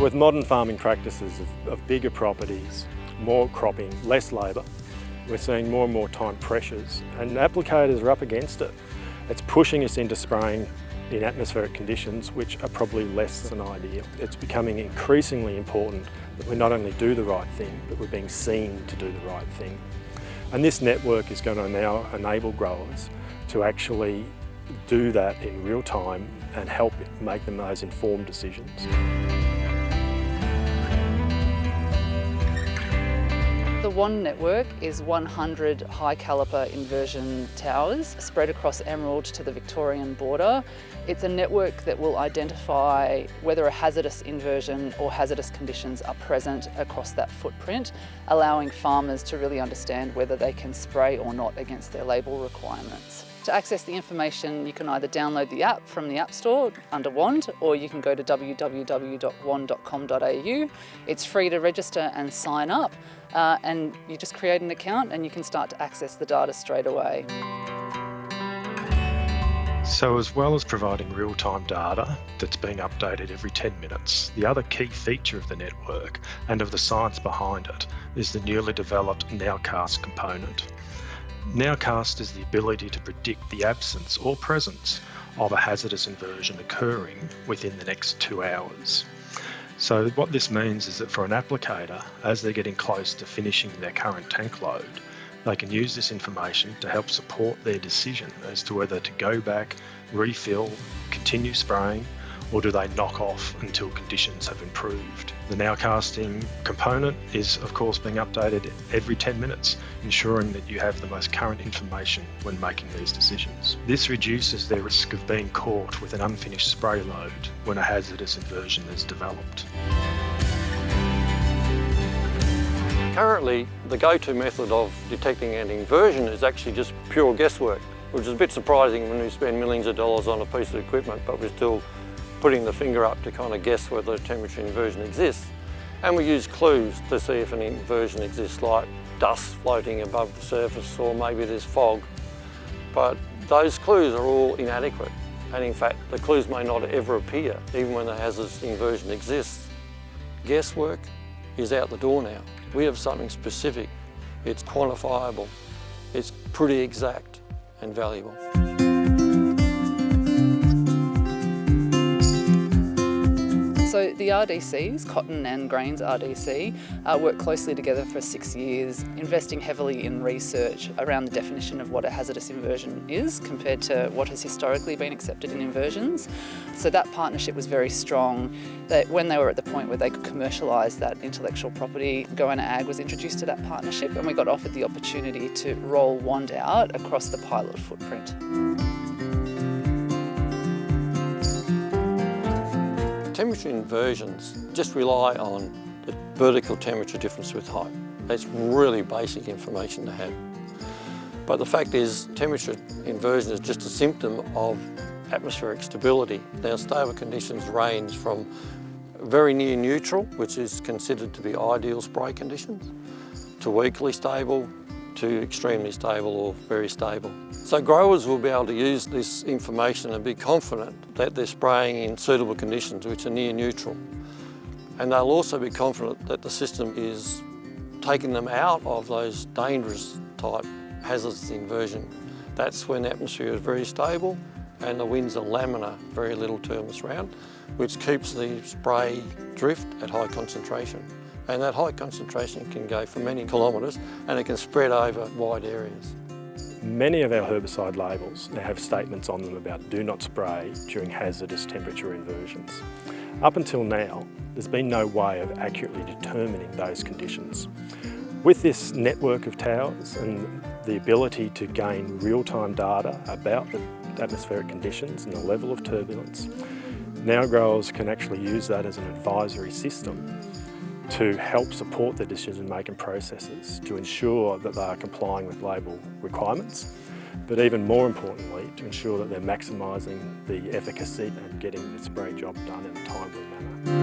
With modern farming practices of, of bigger properties, more cropping, less labour, we're seeing more and more time pressures and applicators are up against it. It's pushing us into spraying in atmospheric conditions which are probably less than ideal. It's becoming increasingly important that we not only do the right thing, but we're being seen to do the right thing. And this network is going to now enable growers to actually do that in real time and help make them those informed decisions. The WAND network is 100 high caliper inversion towers spread across Emerald to the Victorian border. It's a network that will identify whether a hazardous inversion or hazardous conditions are present across that footprint, allowing farmers to really understand whether they can spray or not against their label requirements. To access the information, you can either download the app from the App Store under WAND, or you can go to www.wand.com.au. It's free to register and sign up, uh, and you just create an account and you can start to access the data straight away. So as well as providing real-time data that's being updated every 10 minutes, the other key feature of the network and of the science behind it is the newly developed Nowcast component. Nowcast is the ability to predict the absence or presence of a hazardous inversion occurring within the next two hours. So what this means is that for an applicator, as they're getting close to finishing their current tank load, they can use this information to help support their decision as to whether to go back, refill, continue spraying, or do they knock off until conditions have improved? The nowcasting component is of course being updated every 10 minutes, ensuring that you have the most current information when making these decisions. This reduces their risk of being caught with an unfinished spray load when a hazardous inversion is developed. Currently, the go-to method of detecting an inversion is actually just pure guesswork, which is a bit surprising when we spend millions of dollars on a piece of equipment, but we're still putting the finger up to kind of guess whether a temperature inversion exists. And we use clues to see if an inversion exists, like dust floating above the surface or maybe there's fog. But those clues are all inadequate. And in fact, the clues may not ever appear, even when the hazardous inversion exists. Guesswork is out the door now. We have something specific. It's quantifiable. It's pretty exact and valuable. So the RDCs, Cotton and Grains RDC, uh, worked closely together for six years, investing heavily in research around the definition of what a hazardous inversion is compared to what has historically been accepted in inversions. So that partnership was very strong. That when they were at the point where they could commercialise that intellectual property, Goanna Ag was introduced to that partnership and we got offered the opportunity to roll WAND out across the pilot footprint. Temperature inversions just rely on the vertical temperature difference with height. That's really basic information to have. But the fact is, temperature inversion is just a symptom of atmospheric stability. Now, stable conditions range from very near neutral, which is considered to be ideal spray conditions, to weakly stable, to extremely stable or very stable. So growers will be able to use this information and be confident that they're spraying in suitable conditions which are near neutral. And they'll also be confident that the system is taking them out of those dangerous type hazardous inversion. That's when the atmosphere is very stable and the winds are laminar, very little turbulence around, which keeps the spray drift at high concentration. And that high concentration can go for many kilometres and it can spread over wide areas. Many of our herbicide labels now have statements on them about do not spray during hazardous temperature inversions. Up until now, there's been no way of accurately determining those conditions. With this network of towers and the ability to gain real-time data about the atmospheric conditions and the level of turbulence, now growers can actually use that as an advisory system to help support their decision-making processes to ensure that they are complying with label requirements, but even more importantly, to ensure that they're maximising the efficacy and getting the spray job done in a timely manner.